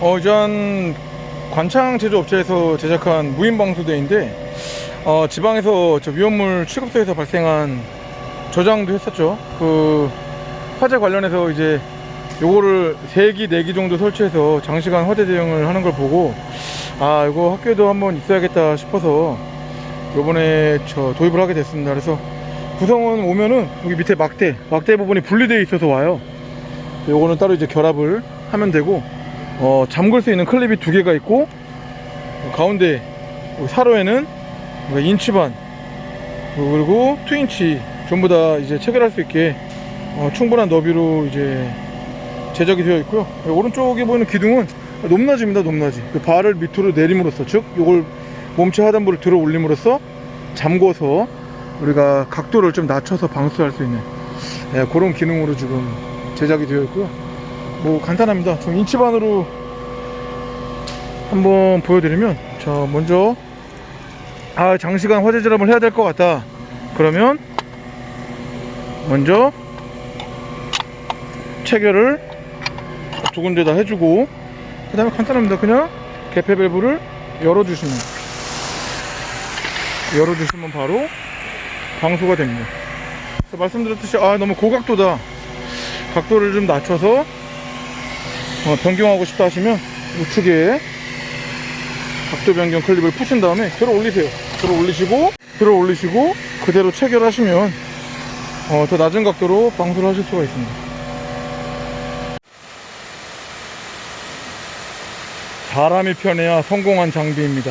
어, 전 관창 제조업체에서 제작한 무인 방수대인데 어, 지방에서 저 위험물 취급소에서 발생한 저장도 했었죠. 그 화재 관련해서 이제 요거를 3기, 4기 정도 설치해서 장시간 화재 대응을 하는 걸 보고 아, 이거 학교에도 한번 있어야겠다 싶어서 요번에 저 도입을 하게 됐습니다. 그래서 구성원 오면은 여기 밑에 막대, 막대 부분이 분리되어 있어서 와요. 요거는 따로 이제 결합을 하면 되고 어, 잠글 수 있는 클립이 두 개가 있고 어, 가운데 사로에는 인치 반 그리고 two인치 전부 다 이제 체결할 수 있게 어, 충분한 너비로 이제 제작이 되어 있고요. 여기 오른쪽에 보이는 기둥은 높낮이입니다 높낮이. 그 발을 밑으로 내림으로써 즉 이걸 몸체 하단부를 들어 올림으로써 잠궈서 우리가 각도를 좀 낮춰서 방수할 수 있는 예, 그런 기능으로 지금 제작이 되어 있고요. 뭐 간단합니다. 좀 인치반으로 한번 보여드리면 자 먼저 아 장시간 화재 절압을 해야 될 것 같다. 그러면 먼저 체결을 두 군데다 해주고 그 다음에 간단합니다. 그냥 개폐 밸브를 열어주시면 열어주시면 바로 방수가 됩니다. 말씀드렸듯이 아 너무 고각도다. 각도를 좀 낮춰서 어, 변경하고 싶다 하시면 우측에 각도 변경 클립을 푸신 다음에 들어 올리세요. 들어 올리시고 들어 올리시고 그대로 체결하시면 어, 더 낮은 각도로 방수를 하실 수가 있습니다. 사람이 편해야 성공한 장비입니다